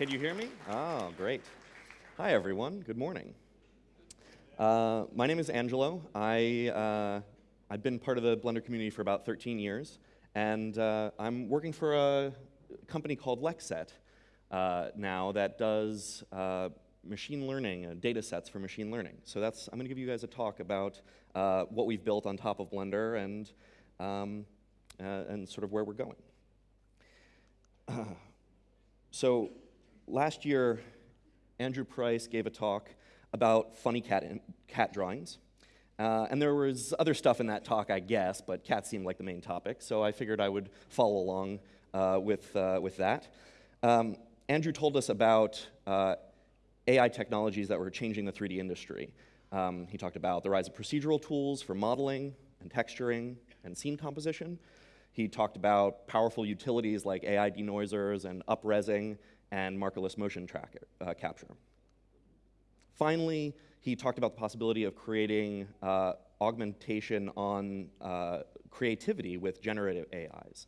Can you hear me? Oh, great. Hi, everyone. Good morning. Uh, my name is Angelo. I, uh, I've been part of the Blender community for about 13 years, and uh, I'm working for a company called Lexset uh, now that does uh, machine learning, uh, data sets for machine learning. So that's, I'm going to give you guys a talk about what we've built on top of Blender and, um, and sort of where we're going. so last year, Andrew Price gave a talk about funny cat, cat drawings. Uh, and there was other stuff in that talk, I guess, but cats seemed like the main topic, so I figured I would follow along uh, with, uh, with that. Um, Andrew told us about uh, AI technologies that were changing the 3D industry. Um, he talked about the rise of procedural tools for modeling and texturing and scene composition. He talked about powerful utilities like AI denoisers and upresing and markerless motion tracker, uh, capture. Finally, he talked about the possibility of creating uh, augmentation on uh, creativity with generative AIs.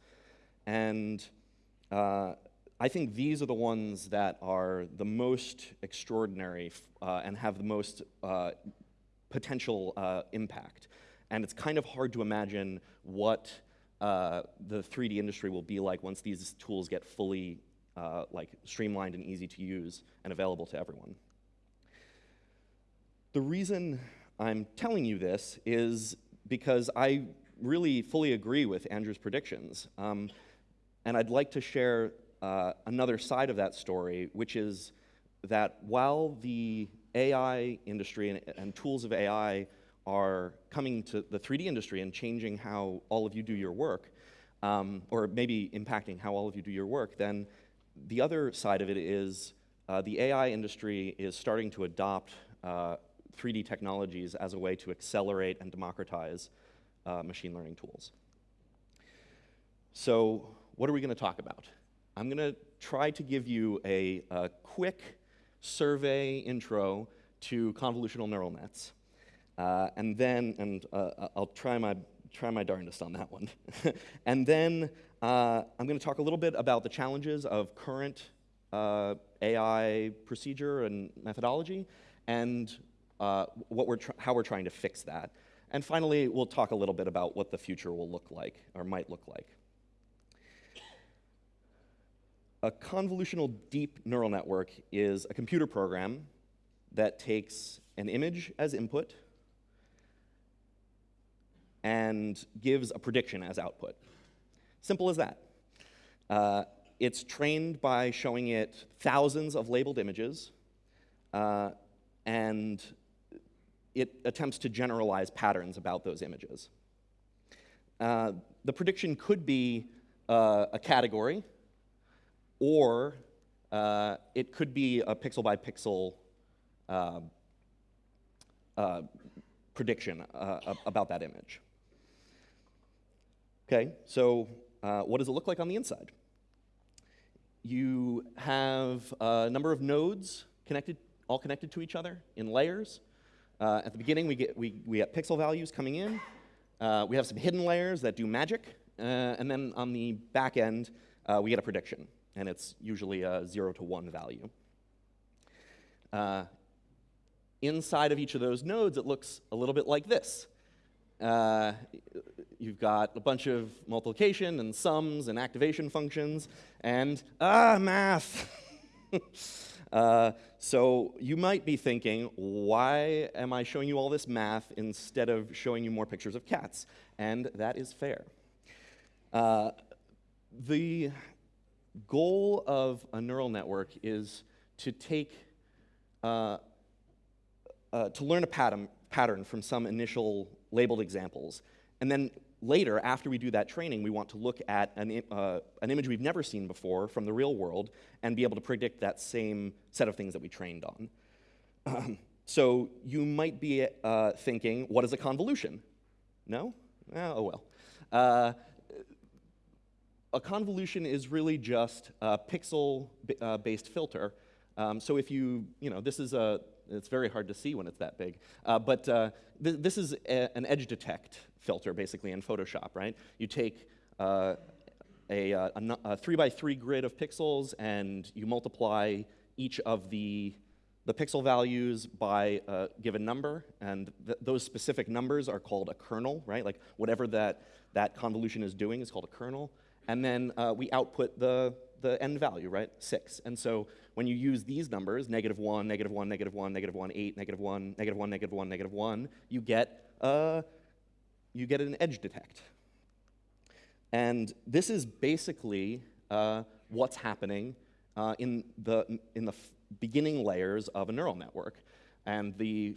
And uh, I think these are the ones that are the most extraordinary uh, and have the most uh, potential impact. And it's kind of hard to imagine what the 3D industry will be like once these tools get fully uh, like streamlined and easy to use and available to everyone. The reason I'm telling you this is because I really fully agree with Andrew's predictions. Um, and I'd like to share uh, another side of that story, which is that while the AI industry and, and, tools of AI are coming to the 3D industry and changing how all of you do your work, um, or maybe impacting how all of you do your work, then the other side of it is uh, the AI industry is starting to adopt uh, 3D technologies as a way to accelerate and democratize uh, machine learning tools. So what are we going to talk about? I'm going to try to give you a, a, quick survey intro to convolutional neural nets. Uh, and then, and uh, I'll try my, try my darndest on that one. and then uh, I'm going to talk a little bit about the challenges of current uh, AI procedure and methodology, and uh, what we're how we're trying to fix that. And finally, we'll talk a little bit about what the future will look like, or might look like. A convolutional deep neural network is a computer program that takes an image as input and gives a prediction as output. Simple as that. Uh, it's trained by showing it thousands of labeled images, uh, and it attempts to generalize patterns about those images. Uh, the prediction could be uh, a category, or uh, it could be a pixel by pixel uh, prediction about that image. Okay, so uh, what does it look like on the inside? You have a number of nodes connected, all connected to each other in layers. Uh, at the beginning, we get, we, we get pixel values coming in. Uh, we have some hidden layers that do magic. Uh, and then on the back end, uh, we get a prediction. And it's usually a 0 to 1 value. Inside of each of those nodes, it looks a little bit like this. Uh, you've got a bunch of multiplication and sums and activation functions, and ah, math. uh, so you might be thinking, why am I showing you all this math instead of showing you more pictures of cats? And that is fair. Uh, the goal of a neural network is to take, uh, uh, to learn a pattern, pattern from some initial labeled examples. And then later, after we do that training, we want to look at an, uh, an image we've never seen before from the real world and be able to predict that same set of things that we trained on. Um, so you might be uh, thinking, what is a convolution? No? Oh, well. Uh, a convolution is really just a pixel-based uh, filter. Um, so if you, you know, this is a, it's very hard to see when it's that big. Uh, but uh, th this is an edge detect filter, basically, in Photoshop, right? You take uh, a, uh, a, a, three by three grid of pixels, and you multiply each of the, the pixel values by a given number, and th those specific numbers are called a kernel, right? Like whatever that, that convolution is doing is called a kernel. And then uh, we output the, the end value, right? Six. And so when you use these numbers, negative one, negative one, negative one, negative one, eight, negative one, negative one, negative one, negative one, you get, uh, you get an edge detect. And this is basically uh, what's happening uh, in the, in the beginning layers of a neural network. And the,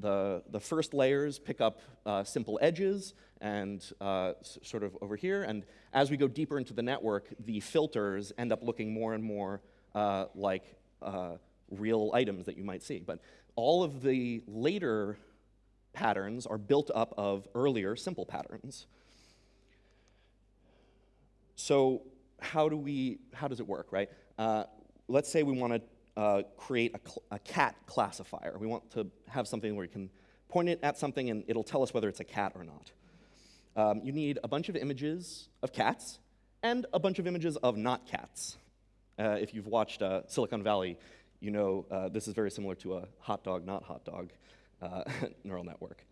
the, the first layers pick up uh, simple edges and uh, sort of over here. And as we go deeper into the network, the filters end up looking more and more uh, like uh, real items that you might see. But all of the later patterns are built up of earlier simple patterns. So how do we, how does it work, right? Uh, let's say we want to uh, create a, a, cat classifier. We want to have something where you can point it at something and it'll tell us whether it's a cat or not. Um, you need a bunch of images of cats and a bunch of images of not cats. Uh, if you've watched uh, Silicon Valley, you know uh, this is very similar to a hot dog, not hot dog uh, neural network.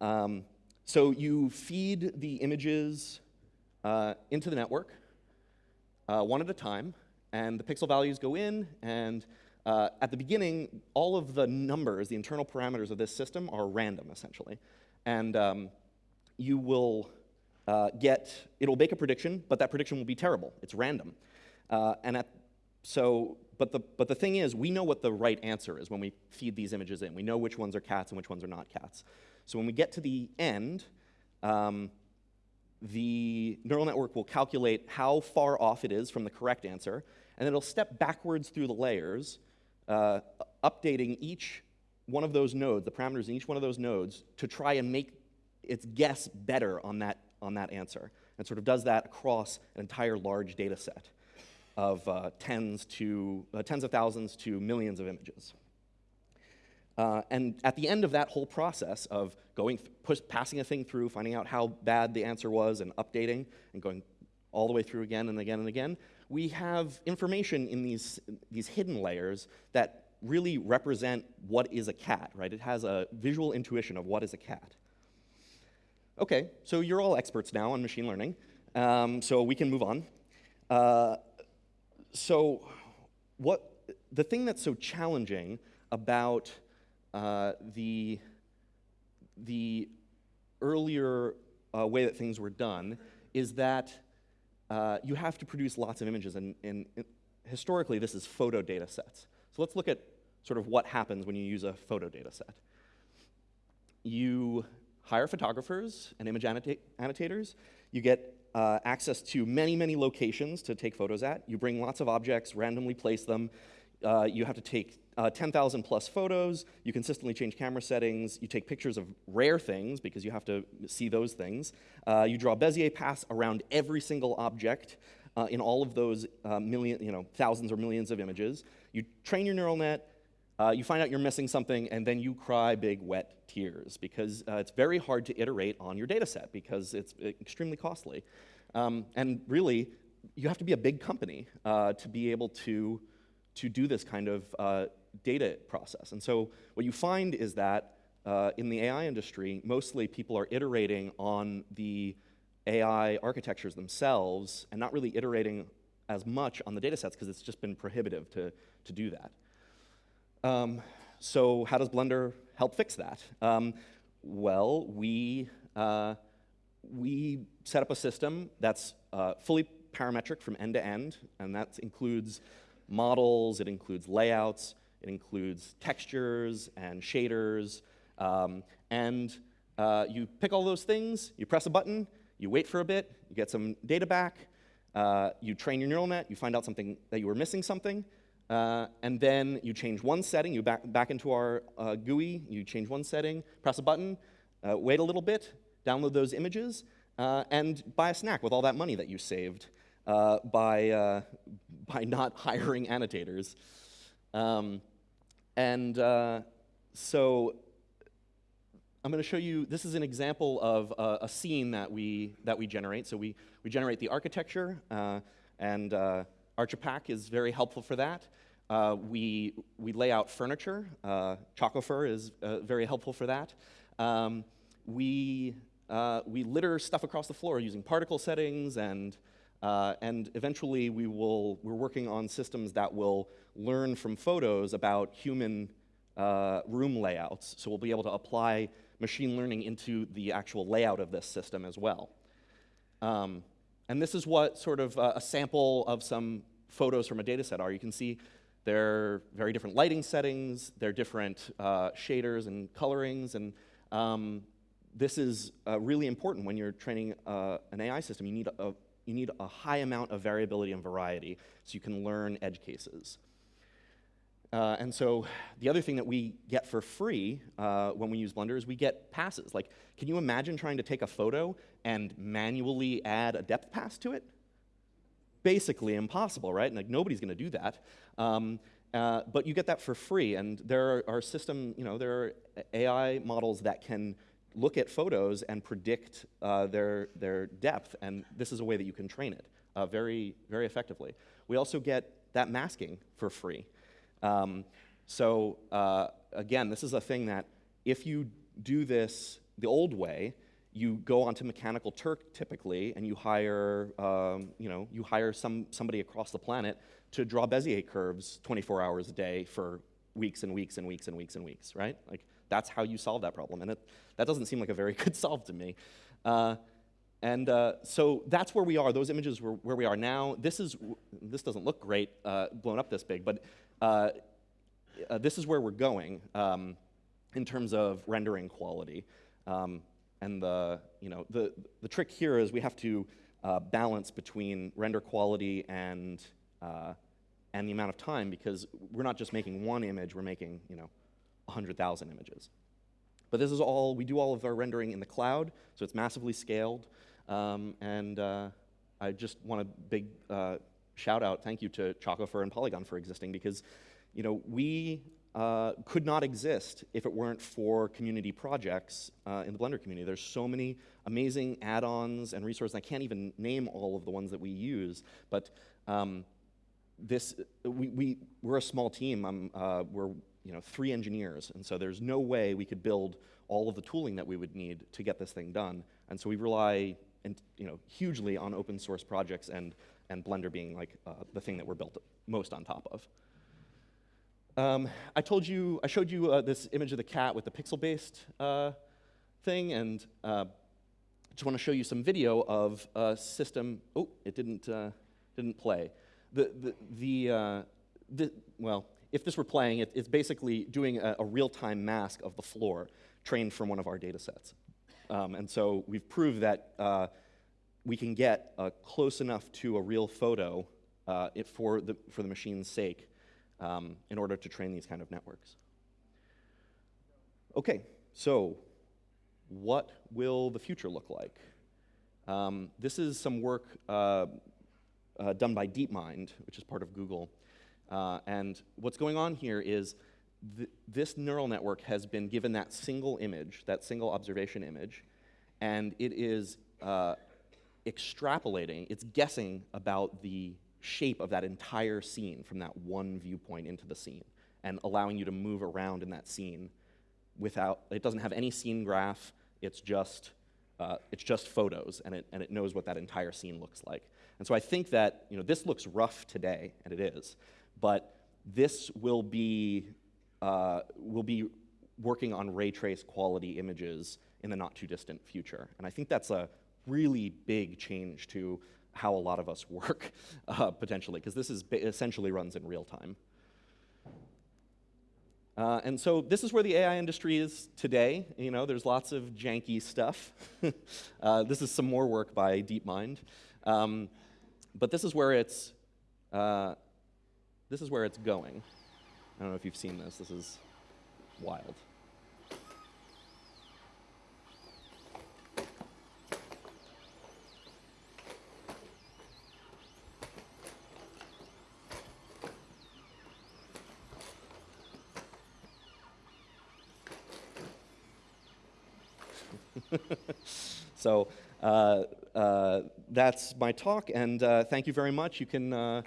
Um, so you feed the images uh, into the network one at a time, and the pixel values go in, and uh, at the beginning, all of the numbers, the internal parameters of this system are random, essentially. And um, you will uh, get, it'll make a prediction, but that prediction will be terrible. It's random. Uh, and at, so, but the, but the thing is, we know what the right answer is when we feed these images in. We know which ones are cats and which ones are not cats. So when we get to the end, um, the neural network will calculate how far off it is from the correct answer, and it'll step backwards through the layers, uh, updating each one of those nodes, the parameters in each one of those nodes, to try and make its guess better on that, on that answer, and sort of does that across an entire large data set of uh, tens, to, uh, tens of thousands to millions of images. Uh, and at the end of that whole process of going, push, passing a thing through, finding out how bad the answer was, and updating, and going all the way through again and again and again, we have information in these, these hidden layers that really represent what is a cat, right? It has a visual intuition of what is a cat. Okay, so you're all experts now on machine learning, um, so we can move on. Uh, so what, the thing that's so challenging about uh, the, the earlier uh, way that things were done is that uh, you have to produce lots of images, and, and, and, historically this is photo data sets. So let's look at sort of what happens when you use a photo data set. You hire photographers and image annotators. You get uh, access to many, many locations to take photos at. You bring lots of objects, randomly place them. Uh, you have to take uh, 10,000 plus photos. You consistently change camera settings. You take pictures of rare things because you have to see those things. Uh, you draw Bezier paths around every single object uh, in all of those uh, million, you know, thousands or millions of images. You train your neural net. Uh, you find out you're missing something, and then you cry big, wet tears because it's very hard to iterate on your data set because it's extremely costly. Um, and really, you have to be a big company to be able to to do this kind of uh, data process. And so what you find is that uh, in the AI industry, mostly people are iterating on the AI architectures themselves and not really iterating as much on the data sets because it's just been prohibitive to, to do that. Um, so how does Blender help fix that? Um, well, we, uh, we set up a system that's uh, fully parametric from end to end, and that includes models, it includes layouts, it includes textures and shaders, um, and uh, you pick all those things, you press a button, you wait for a bit, you get some data back, uh, you train your neural net, you find out something that you were missing something, uh, and then you change one setting, you back, back into our uh, GUI, you change one setting, press a button, uh, wait a little bit, download those images, uh, and buy a snack with all that money that you saved by, by not hiring annotators. Um, and uh, so, I'm going to show you, this is an example of a scene that we, that we generate. So we, we generate the architecture, uh, and uh, Archipack is very helpful for that. Uh, we, we lay out furniture. Uh, Chocofur is uh, very helpful for that. Um, we, uh, we litter stuff across the floor using particle settings, and, uh, and eventually we will, we're working on systems that will learn from photos about human uh, room layouts. So we'll be able to apply machine learning into the actual layout of this system as well. Um, and this is what sort of a sample of some photos from a data set are. You can see they're very different lighting settings, they're different uh, shaders and colorings, and um, this is uh, really important when you're training uh, an AI system. You need a, you need a high amount of variability and variety so you can learn edge cases. Uh, and so the other thing that we get for free uh, when we use Blender is we get passes. Like, can you imagine trying to take a photo and manually add a depth pass to it? basically impossible, right? And like nobody's going to do that. Um, uh, but you get that for free, and there are, are system, you know, there are AI models that can look at photos and predict uh, their their depth, and this is a way that you can train it uh, very very effectively. We also get that masking for free. Um, so uh, again, this is a thing that if you do this the old way, you go onto Mechanical Turk typically, and you hire, um, you know, you hire some, somebody across the planet to draw Bezier curves 24 hours a day for weeks and weeks and weeks and weeks and weeks, right? Like, that's how you solve that problem. And it, that doesn't seem like a very good solve to me. Uh, and uh, so that's where we are. Those images were where we are now. This is this doesn't look great, uh, blown up this big, but uh, uh, this is where we're going um, in terms of rendering quality. Um, and the, you know, the, the trick here is we have to uh, balance between render quality and, uh, and the amount of time because we're not just making one image, we're making, you know, 100,000 images. But this is all, we do all of our rendering in the cloud, so it's massively scaled. Um, and uh, I just want a big uh, shout out, thank you to Chocofur and Poliigon for existing because, you know, we uh, could not exist if it weren't for community projects uh, in the Blender community. There's so many amazing add-ons and resources. I can't even name all of the ones that we use, but um, this we, we we're a small team. Uh, we're you know three engineers, and so there's no way we could build all of the tooling that we would need to get this thing done. And so we rely and you know hugely on open source projects and and Blender being like uh, the thing that we're built most on top of. Um, I told you, I showed you uh, this image of the cat with the pixel-based uh, thing, and uh, just want to show you some video of a system. Oh, it didn't uh, didn't play. The the the, uh, the, well, if this were playing, it, it's basically doing a, a real-time mask of the floor, trained from one of our data sets. Um, and so we've proved that uh, we can get close enough to a real photo for the for the machine's sake um, in order to train these kind of networks. Okay, so what will the future look like? Um, this is some work uh, uh, done by DeepMind, which is part of Google. Uh, and what's going on here is th this neural network has been given that single image, that single observation image, and it is uh, extrapolating, it's guessing about the shape of that entire scene from that one viewpoint into the scene and allowing you to move around in that scene without, it doesn't have any scene graph, it's just, uh, it's just photos and it, and it knows what that entire scene looks like. And so I think that, you know, this looks rough today, and it is, but this will be, uh, will be working on ray trace quality images in the not too distant future. And I think that's a really big change to how a lot of us work, uh, potentially, because this is essentially runs in real time. Uh, and so this is where the AI industry is today. You know, there's lots of janky stuff. uh, this is some more work by DeepMind. Um, but this is where it's, uh, this is where it's going. I don't know if you've seen this. This is wild. so uh, uh, that's my talk, and uh, thank you very much. You can.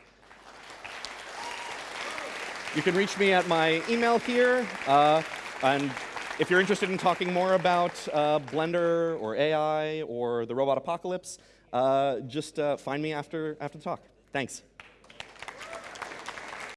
You can reach me at my email here, uh, and if you're interested in talking more about uh, Blender or AI or the robot apocalypse, uh, just uh, find me after, after the talk. Thanks.